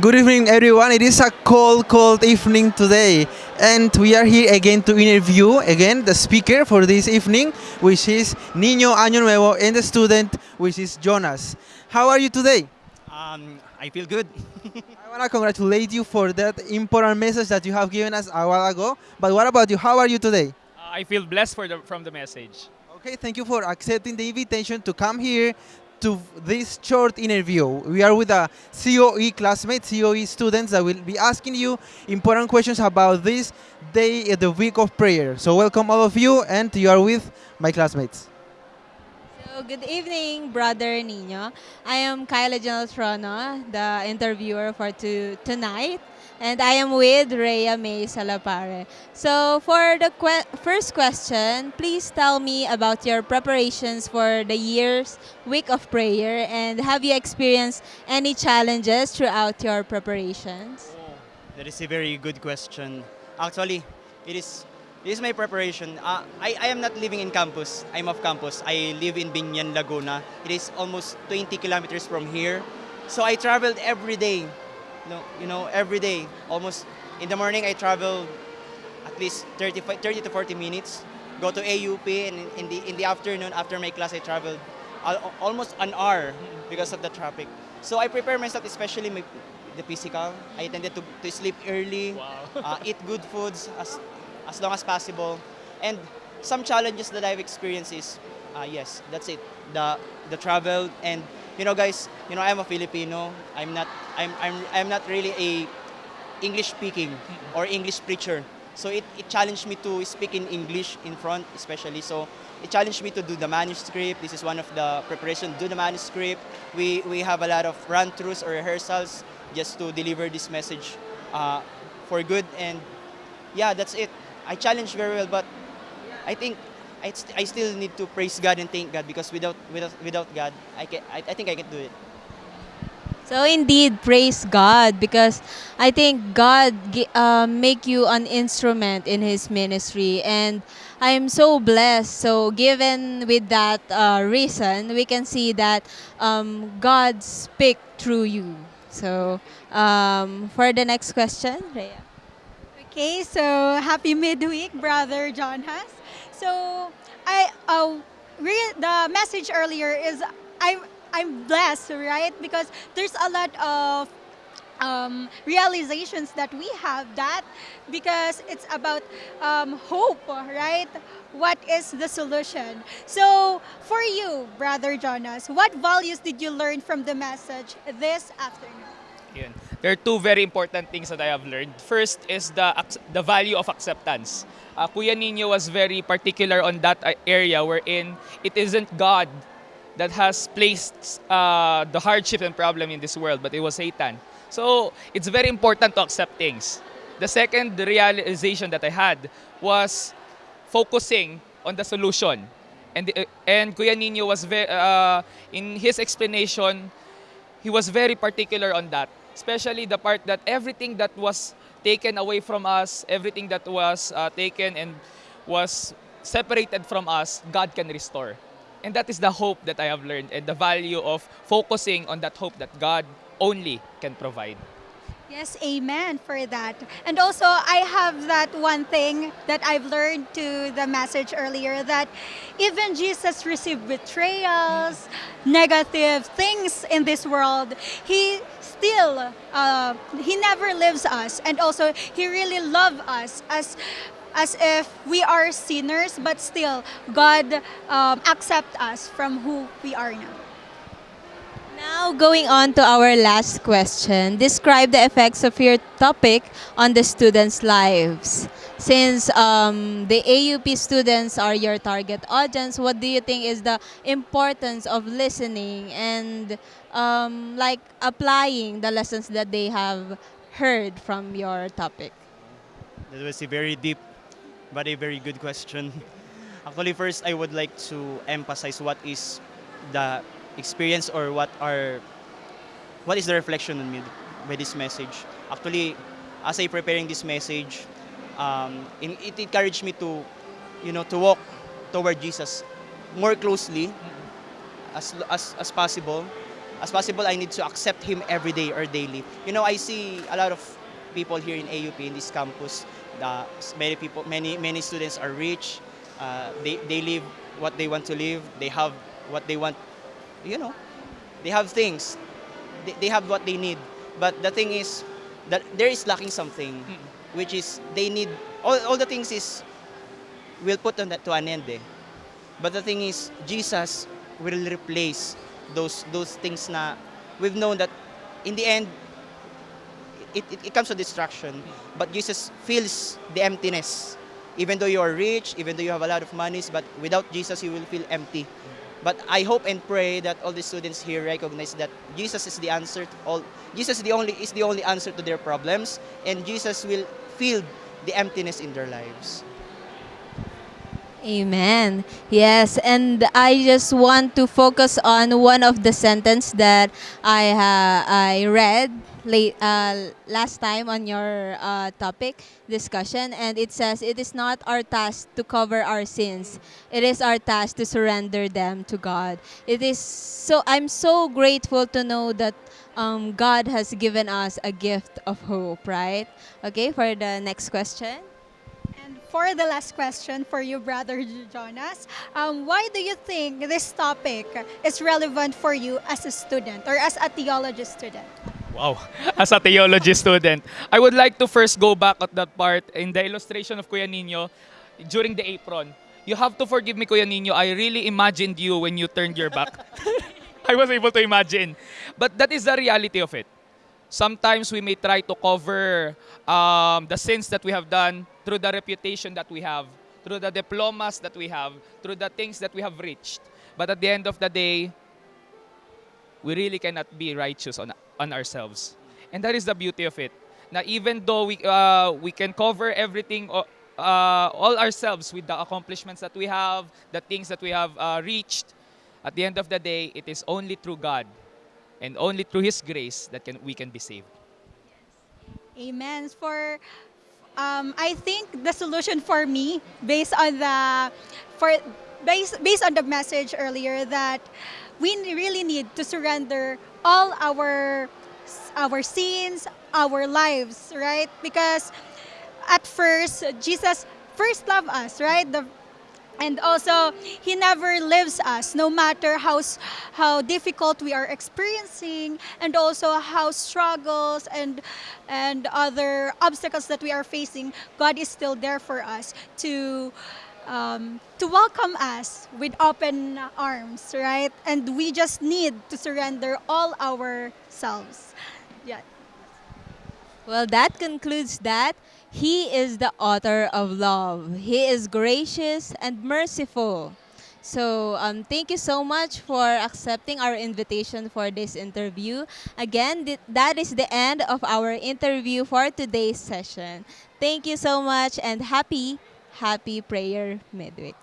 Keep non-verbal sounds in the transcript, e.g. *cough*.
Good evening, everyone. It is a cold, cold evening today, and we are here again to interview again the speaker for this evening, which is Niño Año Nuevo, and the student, which is Jonas. How are you today? Um, I feel good. *laughs* I want to congratulate you for that important message that you have given us a while ago. But what about you? How are you today? Uh, I feel blessed for the, from the message. Okay, thank you for accepting the invitation to come here to this short interview. We are with a COE classmates, COE students that will be asking you important questions about this day, uh, the week of prayer. So welcome all of you, and you are with my classmates. So, good evening, Brother Nino. I am Kyle Kyla Janaltrono, the interviewer for to, tonight, and I am with Rhea May Salapare. So, for the que- first question, please tell me about your preparations for the year's week of prayer, and have you experienced any challenges throughout your preparations? That is a very good question. Actually, it is it is my preparation. Uh, I, I am not living in campus. I'm off campus. I live in Biñan, Laguna. It is almost 20 kilometers from here. So I traveled every day. No, you know, every day. Almost in the morning I travel at least 30, 30 to 40 minutes. Go to AUP and in, the in the afternoon after my class I traveled al- almost an hour because of the traffic. So I prepare myself especially my, the physical. I tended to, to sleep early, *laughs* uh, eat good foods as as long as possible, and some challenges that I've experienced is, uh, yes, that's it. The the travel and you know, guys, you know, I'm a Filipino. I'm not I'm I'm I'm not really a English speaking or English preacher. So it, it challenged me to speak in English in front, especially. So it challenged me to do the manuscript. This is one of the preparation. Do the manuscript. We we have a lot of run throughs or rehearsals just to deliver this message uh, for good. And yeah, that's it. I challenged very well, but I think I, st- I still need to praise God and thank God because without without without God, I can I, I think I can do it. So indeed, praise God because I think God uh, make you an instrument in His ministry, and I am so blessed. So given with that uh, reason, we can see that um, God speak through you. So um, for the next question, Rhea. Okay, so happy midweek, brother Jonas. So I uh, the message earlier is I'm I'm blessed, right? Because there's a lot of um, realizations that we have that because it's about um, hope, right? What is the solution? So, for you, Brother Jonas, what values did you learn from the message this afternoon? Yun. There are two very important things that I have learned. First is the the value of acceptance. Uh, Kuya Nino was very particular on that uh, area wherein it isn't God that has placed uh, the hardship and problem in this world, but it was Satan. So it's very important to accept things. The second realization that I had was focusing on the solution. And, the, and Kuya Nino was very, uh, in his explanation, he was very particular on that. Especially the part that everything that was taken away from us, everything that was uh, taken and was separated from us, God can restore. And that is the hope that I have learned and the value of focusing on that hope that God only can provide. Yes, amen for that. And also, I have that one thing that I've learned to the message earlier that even Jesus received betrayals, negative things in this world. He still, uh, he never leaves us, and also he really loves us as as if we are sinners, but still God um, accept us from who we are now. Now, going on to our last question. Describe the effects of your topic on the students' lives. Since um, the AUP students are your target audience, what do you think is the importance of listening and um, like applying the lessons that they have heard from your topic? That was a very deep but a very good question. *laughs* Actually, first I would like to emphasize what is the experience or what are what is the reflection on me by this message. Actually, as I preparing this message, um, in, it encouraged me to, you know, to walk toward Jesus more closely as as, as possible, as possible, I need to accept Him every day or daily. You know, I see a lot of people here in AUP in this campus. The many people, many many students are rich. Uh, they they live what they want to live. They have what they want. You know, they have things. They, they have what they need. But the thing is that there is lacking something, which is they need all, all the things is will put on that to an end. Eh. But the thing is, Jesus will replace those those things na we've known that in the end it, it, it comes to destruction. But Jesus fills the emptiness. Even though you are rich, even though you have a lot of monies, but without Jesus you will feel empty. But I hope and pray that all the students here recognize that Jesus is the answer to all Jesus is the only is the only answer to their problems and Jesus will fill the emptiness in their lives. Amen. Yes, and I just want to focus on one of the sentence that I ha- I read late uh, last time on your uh, topic discussion, and it says it is not our task to cover our sins; it is our task to surrender them to God. It is so. I'm so grateful to know that um, God has given us a gift of hope. Right? Okay. For the next question. For the last question for you, Brother Jonas, um, why do you think this topic is relevant for you as a student or as a theology student? Wow. *laughs* As a theology student, I would like to first go back at that part in the illustration of Kuya Nino during the apron. You have to forgive me, Kuya Nino. I really imagined you when you turned your back. *laughs* I was able to imagine. But that is the reality of it. Sometimes we may try to cover um, the sins that we have done through the reputation that we have, through the diplomas that we have, through the things that we have reached. But at the end of the day, we really cannot be righteous on, on ourselves. And that is the beauty of it. Now, even though we, uh, we can cover everything, uh, all ourselves with the accomplishments that we have, the things that we have uh, reached, at the end of the day, it is only through God and only through His grace that can, we can be saved. Amen. For um, I think the solution for me, based on the for based based on the message earlier, that we really need to surrender all our our sins, our lives, right? Because at first Jesus first loved us, right? The and also he never leaves us no matter how how difficult we are experiencing and also how struggles and and other obstacles that we are facing god is still there for us to um, to welcome us with open arms right? And we just need to surrender all ourselves. Yeah Well, that concludes that. He is the author of love. He is gracious and merciful. So, um, thank you so much for accepting our invitation for this interview. Again, th- that is the end of our interview for today's session. Thank you so much and happy, happy prayer midweek.